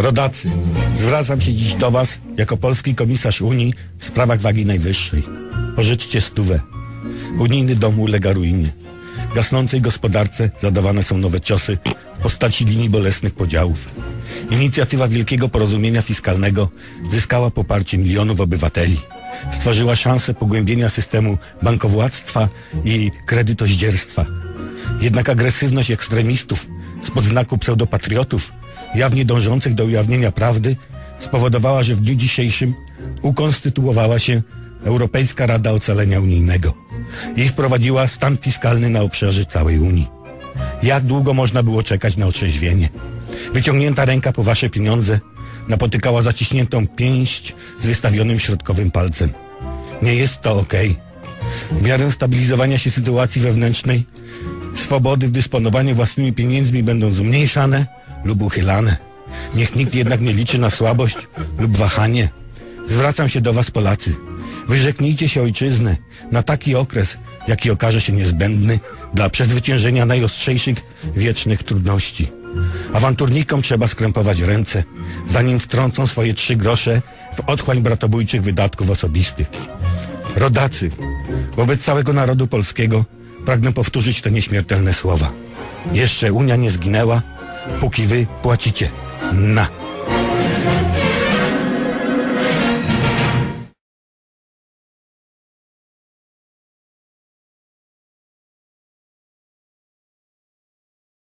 Rodacy, zwracam się dziś do Was jako polski komisarz Unii w sprawach wagi najwyższej. Pożyczcie stówę. Unijny dom ulega ruinie. Gasnącej gospodarce zadawane są nowe ciosy w postaci linii bolesnych podziałów. Inicjatywa Wielkiego Porozumienia Fiskalnego zyskała poparcie milionów obywateli. Stworzyła szansę pogłębienia systemu bankowładztwa i kredytoździerstwa. Jednak agresywność ekstremistów spod znaku pseudopatriotów, jawnie dążących do ujawnienia prawdy, spowodowała, że w dniu dzisiejszym ukonstytuowała się Europejska Rada Ocalenia Unijnego i wprowadziła stan fiskalny na obszarze całej Unii. Jak długo można było czekać na otrzeźwienie? Wyciągnięta ręka po wasze pieniądze napotykała zaciśniętą pięść z wystawionym środkowym palcem. Nie jest to okej. W miarę stabilizowania się sytuacji wewnętrznej swobody w dysponowaniu własnymi pieniędzmi będą zmniejszane lub uchylane. Niech nikt jednak nie liczy na słabość lub wahanie. Zwracam się do was Polacy. Wyrzeknijcie się ojczyzny na taki okres, jaki okaże się niezbędny dla przezwyciężenia najostrzejszych wiecznych trudności. Awanturnikom trzeba skrępować ręce, zanim wtrącą swoje trzy grosze w otchłań bratobójczych wydatków osobistych. Rodacy, wobec całego narodu polskiego pragnę powtórzyć te nieśmiertelne słowa. Jeszcze Unia nie zginęła, póki wy płacicie. Na.